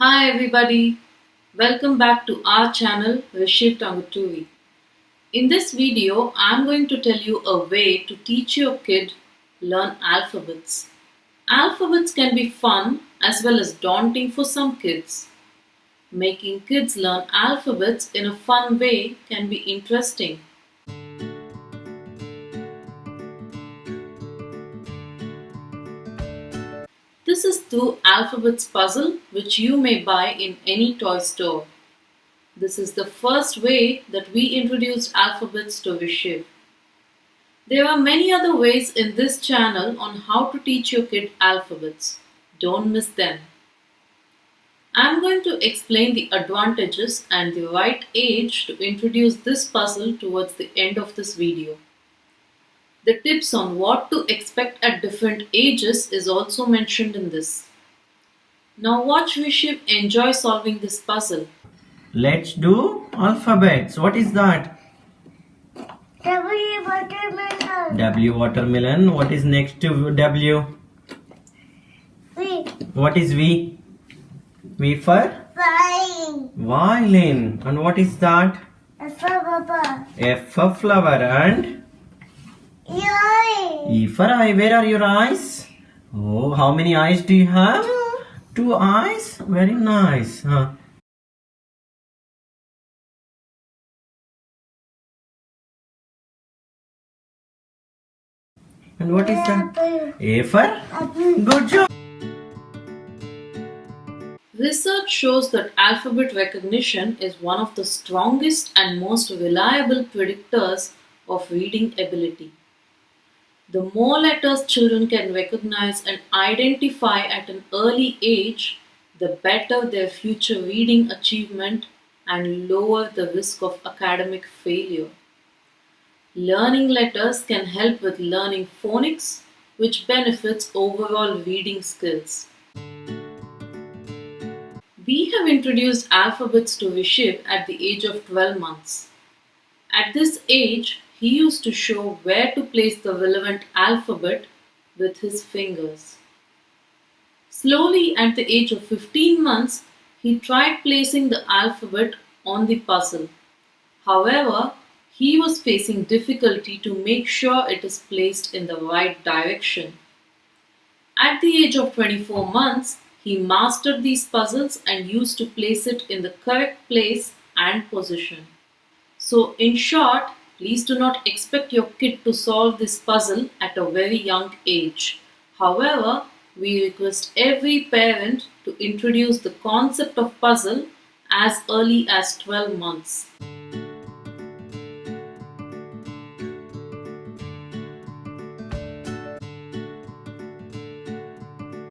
Hi everybody, welcome back to our channel Rishiv Tanguturi. In this video, I'm going to tell you a way to teach your kid learn alphabets. Alphabets can be fun as well as daunting for some kids. Making kids learn alphabets in a fun way can be interesting. This is through Alphabets Puzzle which you may buy in any toy store. This is the first way that we introduced alphabets to Vishiv. There are many other ways in this channel on how to teach your kid alphabets. Don't miss them. I'm going to explain the advantages and the right age to introduce this puzzle towards the end of this video. The tips on what to expect at different ages is also mentioned in this. Now watch Vishiv enjoy solving this puzzle. Let's do alphabets. What is that? W watermelon. W watermelon. What is next to W? V What is V? V for flying. violin. And what is that? F for papa. F for flower. And Yay. E for eye. Where are your eyes? Oh, how many eyes do you have? Two. Two eyes. Very nice. Huh. And what is that? Apple. A for Apple. good job. Research shows that alphabet recognition is one of the strongest and most reliable predictors of reading ability. The more letters children can recognize and identify at an early age, the better their future reading achievement and lower the risk of academic failure. Learning letters can help with learning phonics, which benefits overall reading skills. We have introduced alphabets to Vishiv at the age of 12 months. At this age, he used to show where to place the relevant alphabet with his fingers. Slowly, at the age of 15 months, he tried placing the alphabet on the puzzle. However, he was facing difficulty to make sure it is placed in the right direction. At the age of 24 months, he mastered these puzzles and used to place it in the correct place and position. So, in short, please do not expect your kid to solve this puzzle at a very young age. However, we request every parent to introduce the concept of puzzle as early as 12 months.